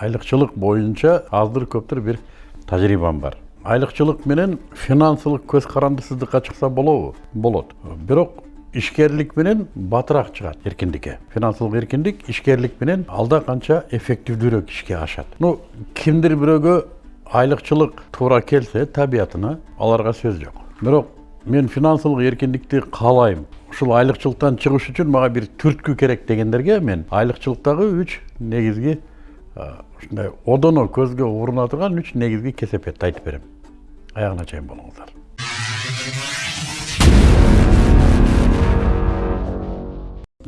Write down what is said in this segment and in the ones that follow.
айлыкчылык боюнча аздыр көптүр бир тажрыйбам бар. Айлыкчылык менен финансылык көз карандысыздыкка чыкса болобу болот бирок ишкерлик менен батыраак чыгат эркиндикке финансылык эркиндик ишкерлик менен алда канча эффективдүүрөөк ишке ашат ну кимдир бирөөгө айлыкчылык туура келсе табиятына аларга сөз жок бирок мен финансылык эркиндикти каалайм ушул айлыкчылыктан чыгыш үчүн мага бир түрткү керек дегендерге мен айлыкчылыктагы үч негизги ушундай одоно көзгө уруна турган үч негизги кесепетти айтып берем аягына чейин болуңуздар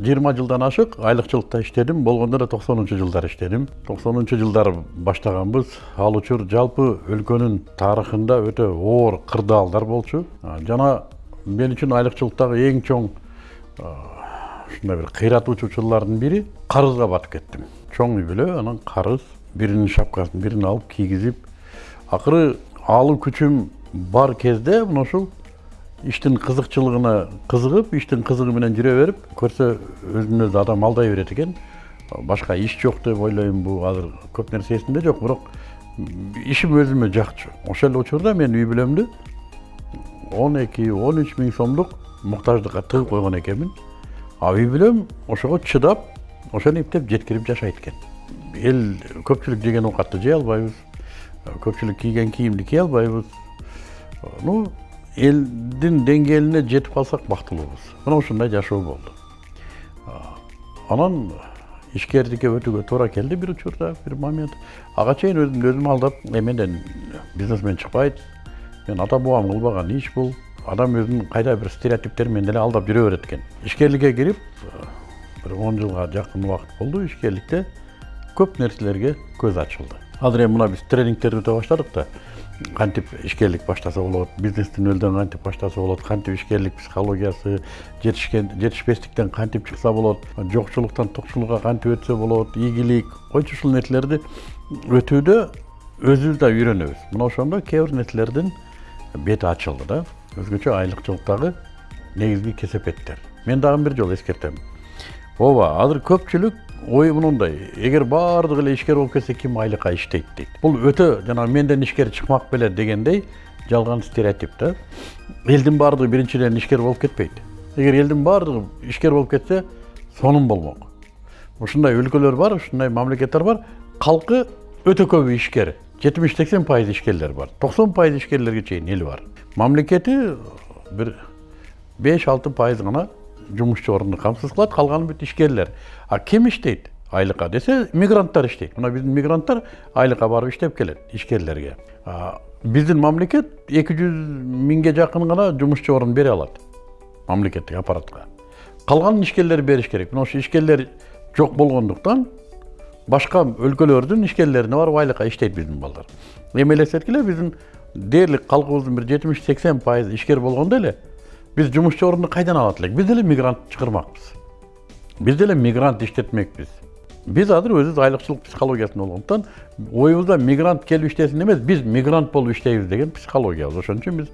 жыйырма жылдан ашык айлыкчылыкта иштедим болгондо да токсонунчу жылдары иштедим токсонунчу жылдары баштаганбыз ал учур жалпы өлкөнүн тарыхында өтө оор кырдаалдар болчу. Жана мен үчүн айлыкчылыктагы эң чоң ушундай бир кыйратуучу бири карызга батып кеттим чоң үй бүлө анан карыз биринин шапкасын бирин алып кийгизип акыры алуу күчүм бар кезде мына ушул иштин кызыкчылыгына кызыгып иштин кызыгы менен жүрө берип көрсө өзүн өзү адам алдай берет экен башка иш жок деп ойлойм бул азыр көп нерсе эсимде жок бирок ишим өзүмө жакчу ошол эле учурда мен үй бүлөмдү он эки он үч миң сомдук муктаждыкка тыгып койгон экенмин а үй бүлөм ошого чыдап ошону эптеп жеткирип жашайт экен эл көпчүлүк жеген оокатты жей албайбыз көпчүлүк кийген кийимди кие албайбыз ну элдин деңгээлине жетип калсак бактылуубуз мына ушундай жашоо болду анан ишкердикке өтүүгө туура келди бир учурда бир момент ага чейин өзүмдү өзүм алдап эмеден бизнесмен чыкпайт мен ата бабам кылбаган иш бул адам өзүнүн кайда бир стереотиптери менен эле алдап жүрө берет экен ишкерликке кирип бир он жылга жакын убакыт болду ишкерликте көп нерселерге көз ачылды азыр эми мына биз тренингтерди өтө баштадык да кантип ишкерлик баштаса болот бизнести нөлдөн кантип баштаса болот кантип ишкерлик психологиясы жетишкен жетишпестиктен кантип чыкса болот жокчулуктан токчулукка кантип өтсө болот ийгилик койчу ушул нерселерди өтүүдө өзүбүз да үйрөнөбүз мына ошондо кээ бир нерселердин бети ачылды да өзгөчө айлыкчылыктагы негизги кесепеттер мен дагы бир жолу эскертем ооба азыр көпчүлүк ой мындай эгер баардыгы эле ишкер болуп кетсе ким айлыкка иштейт дейт бул өтө жанагы менден ишкер чыкмак беле дегендей жалган стереотип да элдин баардыгы биринчиден ишкер болуп кетпейт эгер элдин баардыгы ишкер болуп кетсе сонун болмок ушундай өлкөлөр бар ушундай мамлекеттер бар калкы өтө көбү ишкер жетимиш сексен пайыз ишкерлер бар токсон пайыз ишкерлерге чейин эл бар мамлекети бир беш алты пайыз гана жумушчу орунду камсыз кылат калганы бүт ишкерлер а ким иштейт айлыкка десе мигранттар иштейт мына биздин мигранттар айлыкка барып иштеп келет ишкерлерге биздин мамлекет эки жүз миңге жакын гана жумушчу орун бере алат мамлекеттик аппаратка калганын ишкерлер бериш керек. Мына ошо ишкерлер жок болгондуктан башка өлкөлөрдүн ишкерлерине барып айлыкка иштейт биздин балдар эми элестеткиле биздин дээрлик калкыбыздын бир жетимиш сексен пайызы ишкер болгондо эле биз жумушчу орунду кайдан алат элек биз деле мигрант чыгармакпыз биз деле мигрант иштетмекпиз биз азыр өзүбүз айлыкчылык психологиясында болгондуктан оюбузда мигрант келип иштесин эмес биз мигрант болуп иштейбиз деген психологиябыз ошон үчүн биз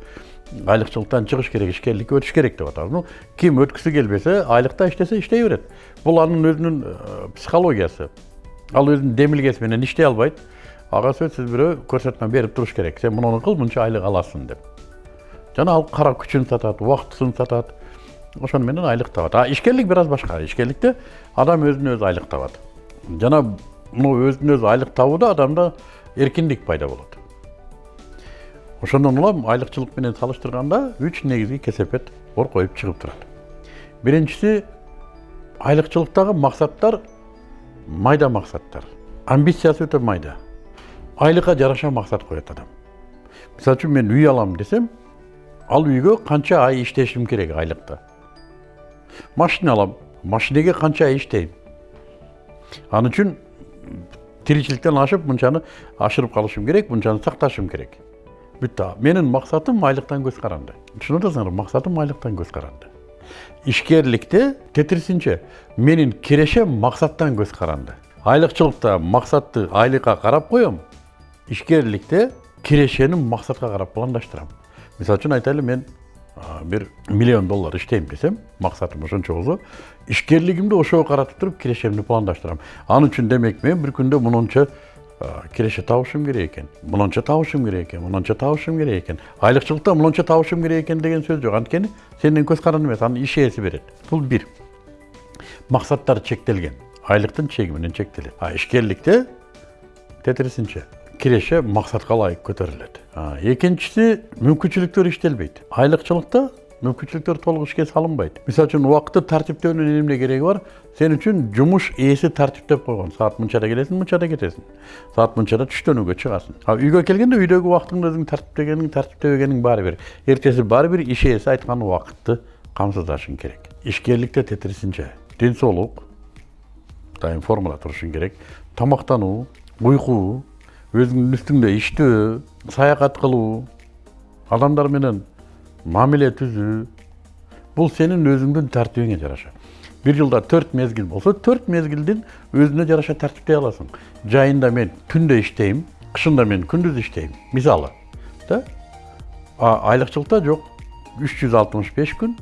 айлыкчылыктан чыгыш керек ишкерликке өтүш керек деп атабыз ну ким өткүсү келбесе айлыкта иштесе иштей берет бул анын өзүнүн психологиясы. Ал өзүнүн демилгеси менен иштей албайт ага сөзсүз бирөө көрсөтмө берип туруш керек. Сен муну кыл мынча айлык аласың деп. Жана ал кара күчүн сатат убактысын сатат ошону менен айлык табат а ишкерлик бир аз башка. Ишкерликте адам өзүнө өзү айлык табат жана мына өзүнө өзү айлык табууда адамда эркиндик пайда болот ошондон улам айлыкчылык менен салыштырганда үч негизги кесепет ор коюп чыгып турат. Биринчиси айлыкчылыктагы максаттар майда максаттар. Амбициясы өтө майда. Айлыкка жараша максат коет адам. Мисалы үчүн мен үй алам десем ал үйгө канча ай иштешим керек айлыкта машина алам машинеге канча ай иштейм ал үчүн тиричиликтен ашып мынчаны ашырып калышым керек мынчаны сакташым керек. Бүттү менин максатым айлыктан көз каранды түшүнүп атасыңарбы максатым айлыктан көз каранды ишкерликте тетирисинче менин кирешем максаттан көз каранды айлыкчылыкта максатты айлыкка карап коем ишкерликте кирешеним максатка карап пландаштырам мисалы үчүн айтайлы мен бир миллион доллар иштейм десем максатым ошончо болсо ишкерлигимди ошого каратып туруп кирешемди пландаштырам ал үчүн демек мен бир күндө мынунча киреше табышым керек экен мынанча табышым керек экен мынанча табышым керек экен айлыкчылыкта мынанча табышым керек экен деген сөз жок анткени сенин көз каран эмес аны иш ээси берет бул бир максаттар чектелген. Айлыктын чеги менен чектелет а ишкерликте тетирисинче киреше максатка ылайык көтөрүлөт. Экинчиси мүмкүнчүлүктөр иштелбейт. Айлыкчылыкта мүмкүнчүлүктөр толук ишке салынбайт. Мисалы үчүн убакытты тартиптөөнүн эмне кереги бар. Сен үчүн жумуш ээси тартиптеп койгон. Саат мынчада келесиң мынчада кетесиң. Саат мынчада түштөнүүгө чыгасың. А үйгө келгенде өзүң тартиптегениң тартиптебегениң баары бир эртеси баары бир иш ээси айткан убакытты камсыздашың керек. Ишкерликте тетирисинче ден соолук дайым формада турушуң керек. Тамактануу уйку өзүңдүн үстүңдө иштөө саякат кылуу адамдар менен мамиле түзүү бул сенин өзүңдүн тартибиңе жараша. Бир жылда төрт мезгил болсо төрт мезгилдин өзүнө жараша тартиптей аласың. Жайында мен түндө иштейм кышында мен күндүз иштейм. Мисалы да? А айлыкчылыкта жок. Үч жүз алтымыш беш күн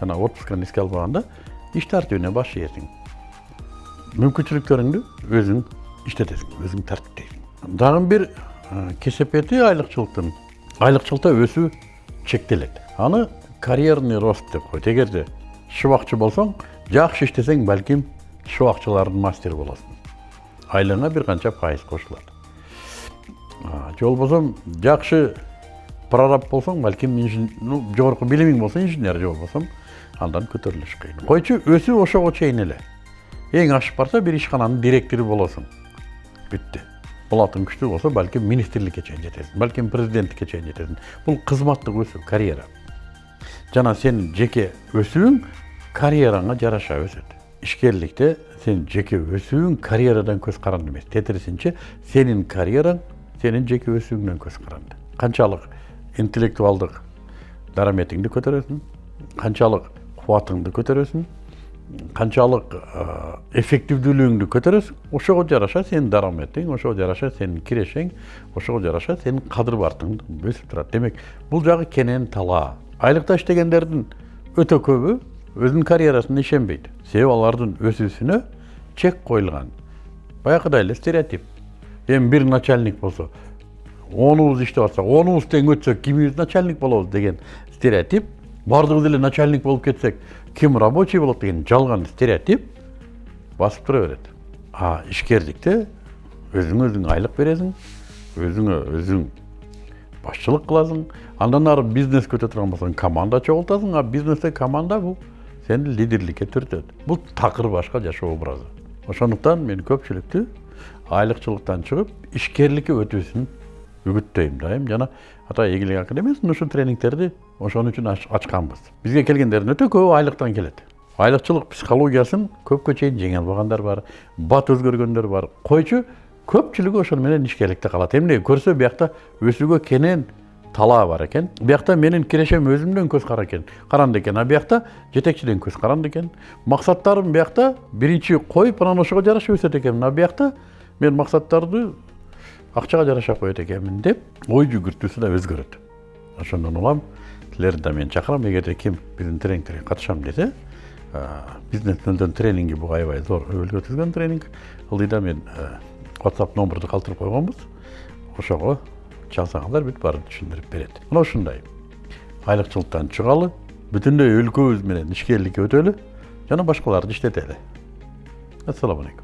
жана отпусканы эске албаганда иш тартибине баш ийесиң мүмкүнчүлүктөрүңдү өзүң иштетесиң өзүң тартиптейсиң. Дагы бир кесепети айлыкчылыктын айлыкчылыкта өсүү чектелет. Аны карьерный рост деп коет. Эгерде шыбакчы болсоң жакшы иштесең балким шыбакчылардын мастери болосуң айлығыңа бир канча пайыз кошулат. Же болбосо жакшы прораб болсоң балким жогорку билимиң болсо инженер же болбосо андан көтөрүлүш кыйын. Койчу өсүү ошого чейин эле. Эң ашып барса бир ишкананын директору болосуң. Бүттү булатың күчтүү болсо балким министрликке чейин жетесиң балким президенттикке чейин жетесиң бул кызматтык өсүү карьера. Жана сенин жеке өсүүң карьераңа жараша өсөт ишкерликте сен жеке өсүүң карьерадан көз каранды эмес тетирисинче сенин карьераң сенин жеке өсүүңдөн көз каранды канчалык интеллектуалдык дараметиңди көтөрөсүң канчалык кубатыңды көтөрөсүң канчалык эффективдүүлүгүңдү көтөрөсүң ошого жараша сенин дараметиң ошого жараша сенин кирешең ошого жараша сенин кадыр бартың өсүп турат демек бул жагы кенен талаа айлыкта иштегендердин өтө көбү өзүнүн карьерасына ишенбейт себеби алардын өсүүсүнө чек коюлган баягыдай эле стереотип. Эми бир начальник болсо онубуз иштеп атсак онубуз тең өтсөк кимибиз начальник болобуз деген стереотип баардыгыбыз эле начальник болуп кетсек ким рабочий болот деген жалган стереотип басып тура берет а ишкерликте өзүңө өзүң айлык бересиң өзүңө өзүң башчылык кыласың андан ары бизнес өтө турган болсоң команда чогултасың а бизнесте команда бул сени лидерликке түртөт бул такыр башка жашоо образы. Ошондуктан мен көпчүлүктү айлыкчылыктан чыгып ишкерликке өтүүсүн үгүттөйм дайым. Жана ата ийгилик академиясынын ушул тренингтерди ошон үчүн ачканбыз. Бизге келгендердин өтө көбү айлыктан келет. Айлыкчылык психологиясын көпкө чейин жеңе албагандар бар бат өзгөргөндөр бар. Койчу көпчүлүгү ошону менен ишкерликте калат. Эмнеге көрсө биякта өсүүгө кенен талаа бар экен. Биякта менин кирешем өзүмдөн көз кара экен. Каранды экен а биякта жетекчиден көз каранды экен. Максаттарым биякта биринчи коюп анан ошого жараша өсөт экенмин а биякта мен максаттарды акчага жараша коет экенмин деп ой жүгүртүүсү да өзгөрөт. Ошондон улам да мен чакырам эгерде ким биздин тренингтерге катышам десе бизнес нөлдөн тренинги бул аябай зор өбөлгө түзгөн тренинг ылдыйда мен whatsapp номерду калтырып койгонбуз ошого чалсаңыздар бүт баарын түшүндүрүп берет мына ушундай айлыкчылыктан чыгалы бүтүндөй өлкөбүз менен ишкерликке өтөлү жана башкаларды иштетели ассалому алейкум